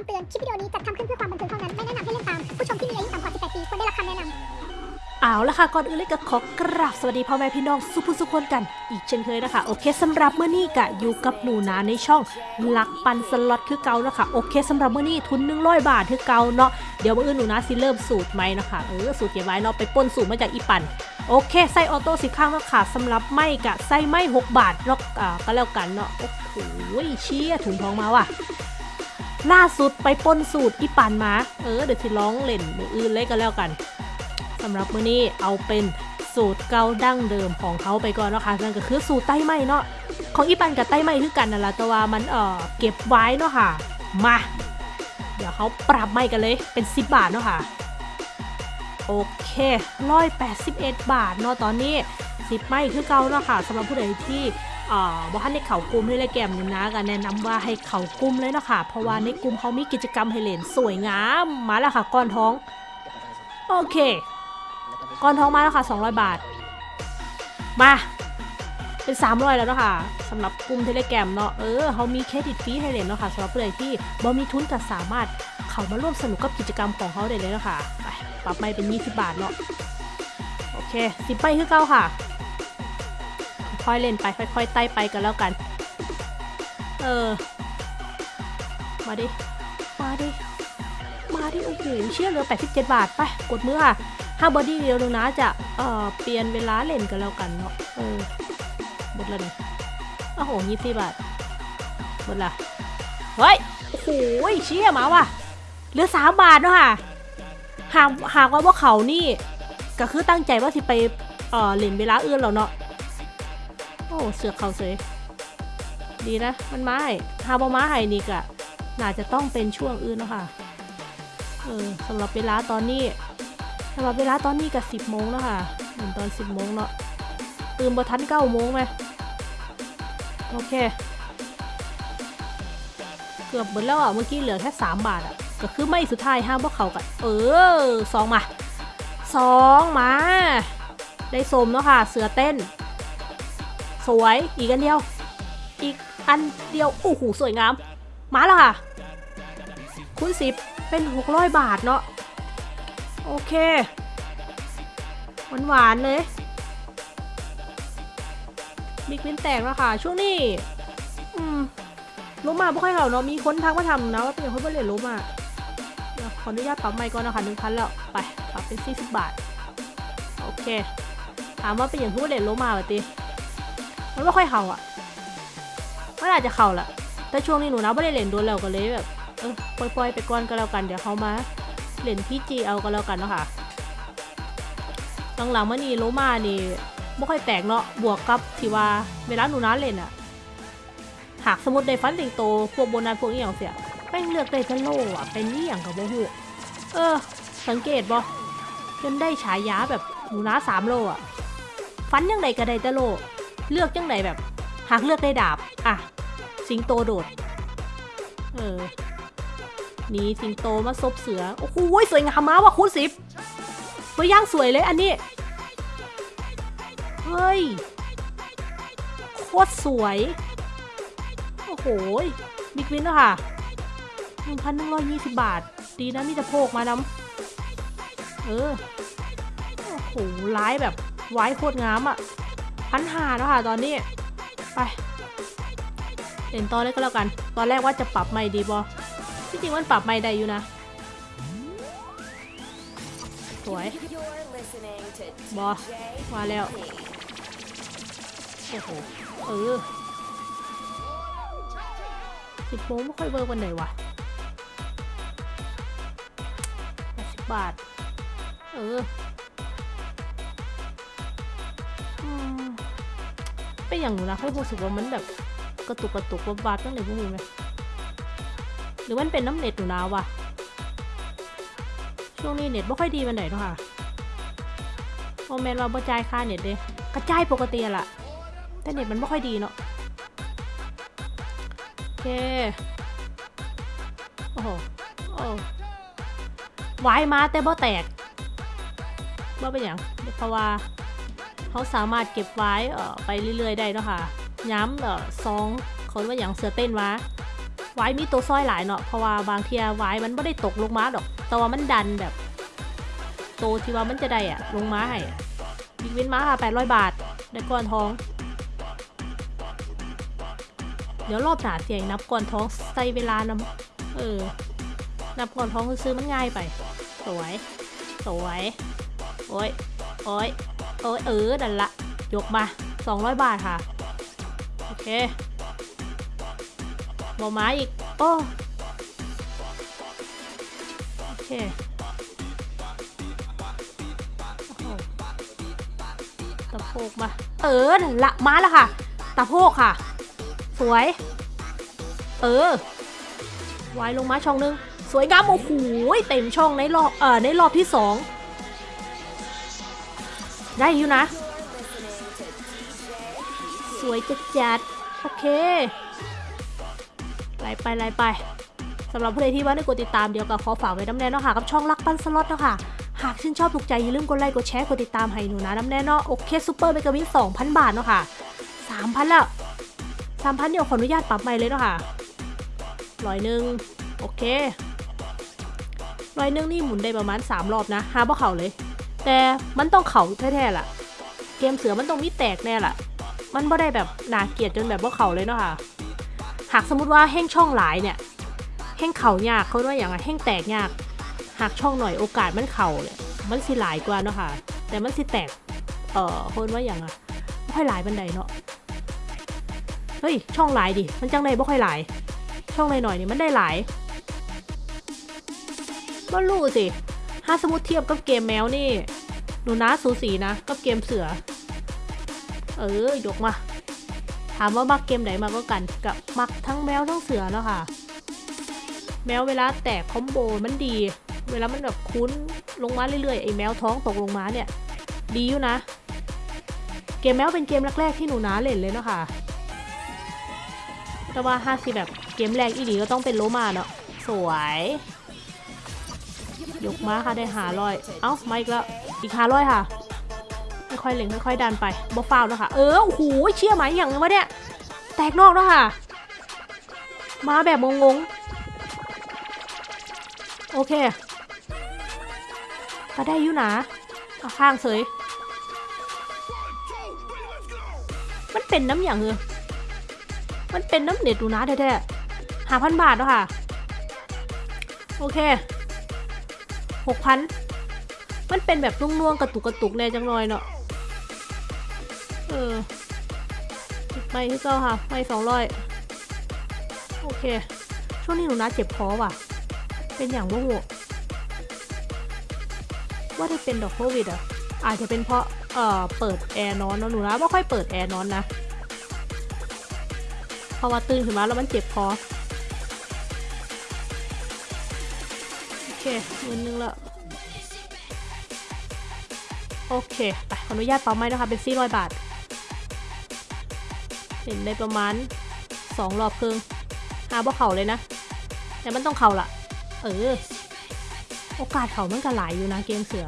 ำเตือน คลิปวิดีโอนี้จัดทำขึ้นเพื่อความบันเทิงเท่านั้น ไม่แนะนำให้เล่นตาม ผู้ชมที่มีอายุต่ำกว่า 18 ปีควรได้รับคำแนะนำเอาละค่ะก่อนอื่นเลยก็ขอกราบสวัสดีพ่อแม่พี่น้องสุภุสุคนกัน อีกเช่นเคยนะคะโอเคสำหรับเมื่อนี้กะอยู่กับหนูนาในช่องลักปันสล็อตคือเก่านะคะโอเคสำหรับเมื่อนี้ทุน100บาทคือเก่าเนาะเดี๋ยวเมื่ออื่นหนูนาสิเริ่มสูตรใหมนะคะเออสูตรเก็บไว้เนาะไปป้นสูตรมาจากอีปันโอเคใส่ออโต้สิข้างแล้วค่ะสำหรับไม่กะใส่ไม่6บาทแล้วก็แล้วกันเนาะโอ้โหเชี่ยถุงทองมาว่ะ ล่าสุดไปป้นสูตรอีปันมาเออเดี๋ยวสิร้องเล่นมืออื่นเลยก็แล้วกันสำหรับมื้อนี้เอาเป็นสูตรเก่าดั้งเดิมของเขาไปก่อนนะค่ะนั่นก็คือสูตรไต้ไหมเนาะของอีปันกับไต้ไหมคือกันนั่นแหละแต่ว่ามันเออเก็บไว้เนาะค่ะมา เดี๋ยวเขาปรับไม่กันเลยเป็น 10 บาทเนาะค่ะโอเคร้อยแปดสิบเอ็ดบาทเนาะตอนนี้ สิบไม่คือเก่าเนาะค่ะสำหรับผู้ใดที่บ่ทันในเขากลุ่มนี่เลยแกมนี่นะก็แนะนำว่าให้เขากลุ่มเลยเนาะค่ะ เพราะว่าในกลุ่มเขามีกิจกรรมให้เล่นสวยงามมาแล้วค่ะก้อนท้อง โอเค ก้อนท้องมาแล้วค่ะ 200 บาท มาเป็น 300 แล้วเนาะค่ะสำหรับกลุ่มเทเลแกรมเนาะเออเขามีเครดิตฟรีให้เล่นเนาะค่ะสำหรับผู้ใดที่บ่มีทุนก็สามารถเข้ามาร่วมสนุกกับกิจกรรมของเขาได้เลยเนาะค่ะไปปรับไม่เป็น 20 บาทเนาะโอเคสิบไปคือเก้าค่ะ ค่อยๆเล่นไปค่อยๆไต่ไปกันแล้วกัน เออ มาดิ มาดิ มาดิโอ้โหเชื่อเหลือ87 บาทไปกดมือค่ะห้าบอดี้เดียวนึงนะจะเอ่อเปลี่ยนเวลาเล่นกันแล้วกันเนาะเออหมดแล้วเนี่ยโอ้โหยี่สิบบาทหมดละเฮ้ยโอ้โหเชี่ยมาว่ะเหลือสามบาทเนาะค่ะหากหากว่าพวกเขานี่ก็คือตั้งใจว่าสิไปเอ่อเล่นเวลาอื่นแล้วเนาะ โอ้เสือกเขาเสยดีนะ มันไม้ฮาบอมาให้นี่กะน่าจะต้องเป็นช่วงอื่นเนาะค่ะ เออสำหรับเวลาตอนนี้สำหรับเวลาตอนนี้กับสิบโมงแล้วค่ะเหมือนตอนสิบโมงเนาะตื่นบทันเก้าโมงไหมโอเค เกือบหมดแล้วอะ เมื่อกี้เหลือแค่สามบาทอะ ก็คือไม่สุดท้ายห้ามพวกเขากัน เออสองมาสองมา ได้สมเนาะค่ะ เสือเต้น สวย อีกอันเดียว อีกอันเดียว โอ้โห สวยงาม มาแล้วค่ะ คูณสิบเป็น600บาทเนาะ โอเค หวานหวานๆเลย บิ๊กวินแตกแล้วค่ะ ช่วงนี้ อืมล้มมาไม่ค่อยเขาเนาะ มีคนทักมาทำนะว่าเป็นคนบริเวณล้มมาขออนุญาตปรับใหม่ก่อนนะคะหนึ่งพันแล้ว ไป ปรับเป็น40บาท โอเค ถามว่าเป็นอย่างผู้บริเวณล้มมาเหรอตี มันไม่ค่อยเข่าอะมันอาจจะเข่าแหละแต่ช่วงนี้หนูนะไม่ได้เล่นโดนแล้วก็เลยแบบเออปล่อยๆไปก่อนก็แล้วกันเดี๋ยวเขามาเล่นพี่จีเอาก็แล้วกันเนาะค่ะหลังๆมานี่โลมานี่ไม่ค่อยแตกเนาะบวกกับที่ว่าเวลาหนูนะเล่นอะหากสมมติในฟันติงโตพวกโบนัสพวกอีหยังเสียแม่งเลือกได้แต่โลอะเป็นนี่อย่างกับโบหูเออ สังเกตบ่จนได้ฉายาแบบหนูนะสามโลอะฟันยังไงก็ได้แต่โล เลือกยังไงแบบ หากเลือกได้ดาบ อะ สิงโตโดด เออ นี่สิงโตมาซบเสือ โอ้โหสวยงามมากว่ะคูณสิบตัวย่างสวยเลยอันนี้ เฮ้ย โคตรสวย โอ้โหบิ๊กวินแล้วค่ะหนึ่งพันหนึ่งร้อยยี่สิบบาท ดีนะมีแต่โพกมานำเออ โอ้โหร้ายแบบไว้โคตรงามอะ พันหาแล้วค่ะ ตอนนี้ ไปเล่นตอนแรกก็แล้วกัน ตอนแรกว่าจะปรับไม่ดีบอที่จริงมันปรับไม่ได้อยู่นะ สวย บอมาแล้ว โอ้โห เออสิบโมงไม่ค่อยเวิร์กวันไหนวะแปดสิบบาท เออ อย่างหนูนะค่อยรู้สึกว่ามันแบบกระตุกกระตุกวับวับตั้งแต่พวกมึงไหมหรือมันเป็นน้ำเน็ตหนูนาวะช่วงนี้เน็ตไม่ค่อยดีมันไหนเนาะค่ะโมเมนต์ว่าบ่จ่ายค่าเน็ตเลยกระจายปกติล่ะ แต่เน็ตมันไม่ค่อยดีเนาะโอเคโอ้โหโอ้วายมาแต่บ่แตกว่เป็นอย่างเพราะว่า เขาสามารถเก็บไว้ไปเรื่อยๆ ได้เนาะค่ะย้ำเออซองเขาเรียกว่าอย่างเสือเต้นวะไว้มีตัวซอยหลายเนาะเพราะว่าบางเทียไว้มันไม่ได้ตกลงมาดอก แต่ว่ามันดันแบบ โตวที่ว่ามันจะได้อะลงมาให้บิ๊กวินมาค่ะ800บาทได้ก้อนทอง เดี๋ยวรอบหนาเสียงนับก้อนทองใส่เวลานำเออ นับก้อนทองซื้อมันง่ายไป สวย สวย โอ้ยโอ้ย โอ้ยเออดันละ ยกมา 200 บาทค่ะ โอเคบอมาอีก โอ้โอเคตะโพกมา เออนั่นละมาแล้วค่ะ ตะโพกค่ะ สวย เออไว้ลงมาช่องนึง สวยงามโอ้โหเต็มช่องในรอบเอ่อในรอบที่สอง ได้อยู่นะ สวยจัดจัดโอเคไล่ไปไล่ไปสำหรับผู้ใดที่ว่าได้กดติดตามเดี๋ยวก็ขอฝากไว้นำแหน่เนาะค่ะกับช่องรักปั้นสล็อตเนาะค่ะหากชื่นชอบถูกใจอย่าลืมกดไลค์กดแชร์กดติดตามให้หนูนะนำแหน่เนาะโอเค super mega win 2,000บาทเนาะค่ะ3,000แล้ว3,000เดี๋ยวขออนุญาตปรับใหม่เลยเนาะค่ะร้อยหนึ่งโอเคร้อยหนึ่งนี่หมุนได้ประมาณ3รอบนะหาบ่เข่าเลย แต่มันต้องเข่าแท้ๆล่ะ เกมเสือมันต้องมีแตกแน่ล่ะ มันบ่ได้แบบน่าเกลียดจนแบบว่าเข่าเลยเนาะค่ะ หากสมมติว่าแห้งช่องหลายเนี่ย แห้งเข่ายากเขาว่าอย่างไรแห้งแตกยาก หากช่องหน่อยโอกาสมันเข่าเลยมันสิหลายกว่าเนาะค่ะ แต่มันสิแตก เอ่อคนว่าอย่างอะไม่ค่อยหลายบันไดเนาะ เฮ้ย ช่องหลายดิ มันจังไดบ่ค่อยหลาย ช่องหน่อยๆนี่มันได้หลายก็รู้สิ ถ้าสมมติเทียบกับเกมแมวนี่หนูนะสูสีนะกับเกมเสือ เออยกมา ถามว่ามักเกมไหนมากกากันกับมักทั้งแมวทั้งเสือเนาะค่ะ แมวเวลาแตกคอมโบมันดี เวลามันแบบคุ้นลงมาเรื่อยๆไอ้แมวท้องตกลงมาเนี่ย ดีอยู่นะ เกมแมวเป็นเกมแรกๆที่หนูนาเล่นเลยเนาะค่ะ แต่ว่าห้าสิแบบเกมแรกอีดีก็ต้องเป็นโลมาเนาะสวย ยกมาค่ะได้หาร้อย เอ้ามาอีกแล้ว อีกหาร้อยค่ะ ค่อยๆเล็งค่อยๆดันไปบ่ฟาวเนาะค่ะเออ โอ้โห เชี่ยไหมอย่างวะเนี่ย แตกนอกเนาะค่ะ มาแบบงงๆ โอเคก็ได้อยู่นะเอาข้างเสย มันเป็นน้ำอย่างเออมันเป็นน้ำเน็ตดูนะแท้ๆหาพันบาทเนาะค่ะ โอเค หกพันมันเป็นแบบนุ่วงๆกระตุกกระตุกแน่จังหน่อยเนาะเออไม่ที่เก้าค่ะ ไม่สองร้อยโอเค ช่วงนี้หนูนะเจ็บคอว่ะ เป็นอย่างว่าหัวว่าได้เป็นดอกโควิดอะอาจจะเป็นเพราะเอ่อเปิดแอร์นอนเนอะหนูนะไม่ค่อยเปิดแอร์นอนนะพราะว่าตื่นขึ้นมาแล้วมันเจ็บคอโอเคหมื่นหนึงล้ว โอเค ไปขออนุญาตเป่าไม้นะคะ เป็น400บาท เห็นได้ประมาณ2รอบครึ่งหาบ่เข่าเลยนะ แต่มันต้องเข่าละเออ โอกาสเข่ามันก็หลายอยู่นะเกมเสือ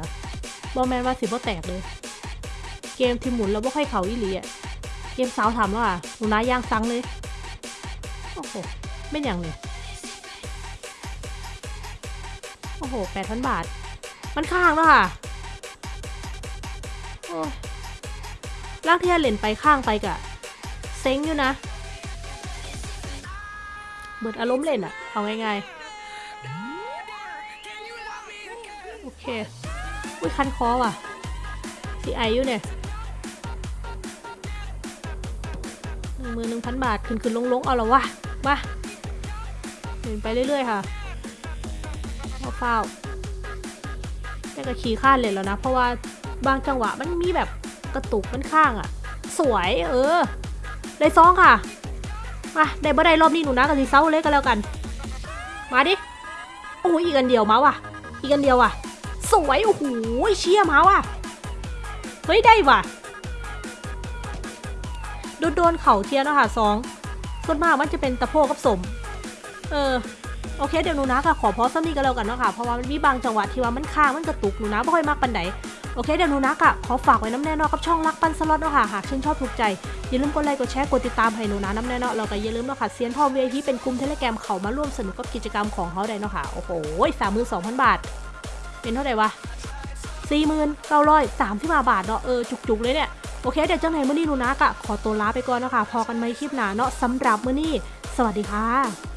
บอแมนว่าสิบ่แตกเลย เกมที่หมุนแล้วบ่ค่อยเข่าอีหลีอะเกมสาวทำแล้วอะหนูนาย่างซังเลย โอ้โหไม่อย่างเลยโอ้โหแปดพันบาท มันข้างแล้วค่ะ ลากที่จะเลนไปข้างไปกะเซ็งอยู่นะเบิดอารมณ์เล่นอะเอาง่ายๆ โอเคอุ้ยคันคอว่ะสีไออยู่เนี่ยหนึ่งมือหนึ่งพันบาท ขึ้นขึ้นลงลงเอาละวะมาเล่นไปเรื่อยๆค่ะเฝ้าแต่ก็ขี่ข้านเลยแล้วนะ เพราะว่า บางจังหวะมันมีแบบกระตุกมันข้างอะสวยเออได้ซองค่ะมาได้บ่ได้รอบนี้หนูนะกับสีเซาเลยก็แล้วกัน มาดิโอ้ยอีกอันเดียวมาว่ะ อีกอันเดียวว่ะ สวยโอ้โหเชี่ยมาว่ะเฮ้ยได้ว่ะโดนโดนเข่าเทียนแล้วค่ะสองส่วนมากมันจะเป็นตะโพกกับสม เออโอเคเดี๋ยวหนูนะค่ะขอพอสักนี้ก็แล้วกันเนาะค่ะเพราะว่ามันมีบางจังหวะที่ว่ามันค้างมันกระตุกหนูนะไม่ค่อยมากปันไหน โอเคเดี๋ยวนูนักอะขอฝากไว้น้ำแน่นอนกับช่องรักปันสล็อตเนาะค่ะหากชื่นชอบถูกใจอย่าลืมกดไลค์กดแชร์กดติดตามให้นูนะน้ำแน่นอนเราก็อย่าลืมเนาะค่ะเซียนพ่อ VIP เป็นกลุ่มเทเลแกรมเขามาร่วมสนุกกับกิจกรรมของเขาได้เนาะค่ะโอ้โหสามหมื่นสองพันบาท เป็นเท่าไหร่วะสี่หมื่นเก้าร้อยสามสิบห้าบาทเนาะเออจุกๆเลยเนี่ยโอเคเดี๋ยวเจ้าไหนมื่อนี้นูนักอะขอตัวลาไปก่อนเนาะค่ะพอกันไหมคลิปหนาเนาะสำหรับมื่อนี้สวัสดีค่ะ